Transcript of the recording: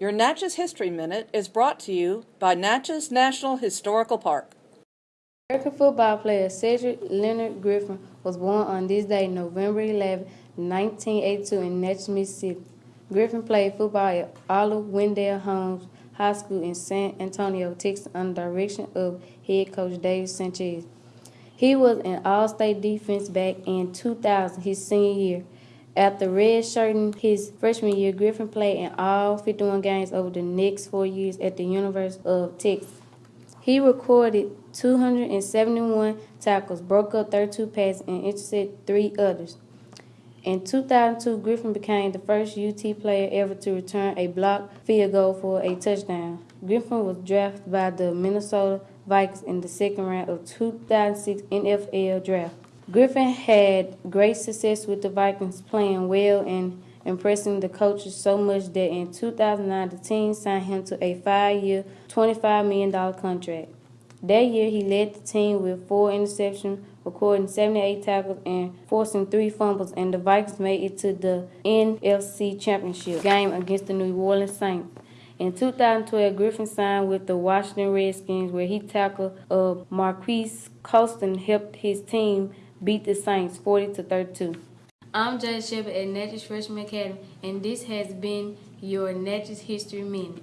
Your Natchez History Minute is brought to you by Natchez National Historical Park. American football player Cedric Leonard Griffin was born on this day, November 11, 1982, in Natchez, Mississippi. Griffin played football at Oliver Wendell Holmes High School in San Antonio, Texas, under direction of head coach David Sanchez. He was an All-State defense back in 2000, his senior year. After redshirting his freshman year, Griffin played in all 51 games over the next four years at the University of Texas. He recorded 271 tackles, broke up 32 passes, and intercepted three others. In 2002, Griffin became the first UT player ever to return a blocked field goal for a touchdown. Griffin was drafted by the Minnesota Vikings in the second round of 2006 NFL draft. Griffin had great success with the Vikings, playing well and impressing the coaches so much that in 2009 the team signed him to a five-year, $25 million contract. That year, he led the team with four interceptions, recording 78 tackles and forcing three fumbles, and the Vikings made it to the NFC Championship game against the New Orleans Saints. In 2012, Griffin signed with the Washington Redskins, where he tackled uh, Marquise Colston, helped his team beat the Saints 40 to 32. I'm Jay Shepard at Natchez Freshman Academy, and this has been your Natchez History Minute.